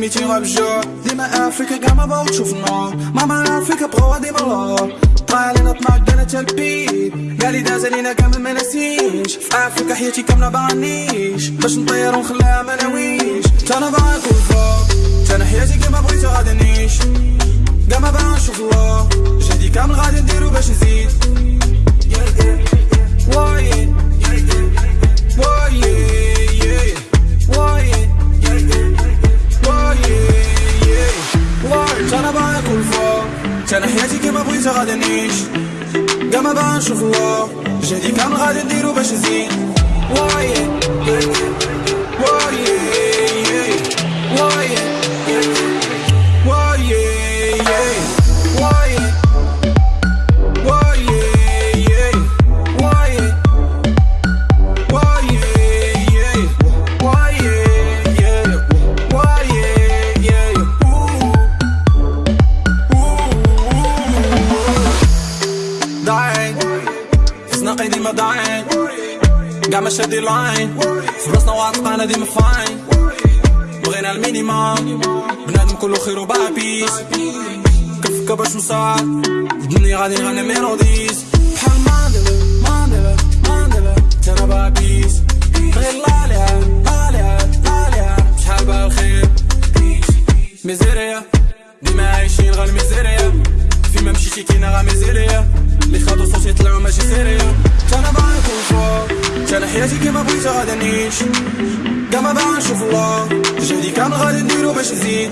ميتين غاب الجوع ديما افريكا كاع ما باغا تشوف النور ماما افريكا بغاوها ديما لور طايح علينا طماق أنا تلبيت قالي داز علينا كامل ما نسيش افريكا حياتي كامله بغنيش باش نطير ونخليها ما ناويش أنا باغا نكون فوق أنا حياتي كيما بغيت غادي نعيش كاع ما باغا نشوف الله جهدي كامل غادي نديرو باش نزيد وايد وايد أنا أنا حياتي كيما بغيت غادي نعيش. كاع ما نشوف الله جهدي كامل غادي نديرو باش نزيد. واي ما شادي لاين في راسنا واثقة ديما فاين بغينا المينيموم بنادم كله خير وباع بيس كفكة باش نصعد الدنيا غادي نغني ميلوديز بحال ماندلا ماندلا ماندلا تانا باع بيس غير لاليها لاليها لاليها شحال بها الخير ميزيريا بغيت غادي نعيش ما باغا نشوف الله. جهدي كامل غادي نديرو باش نزيد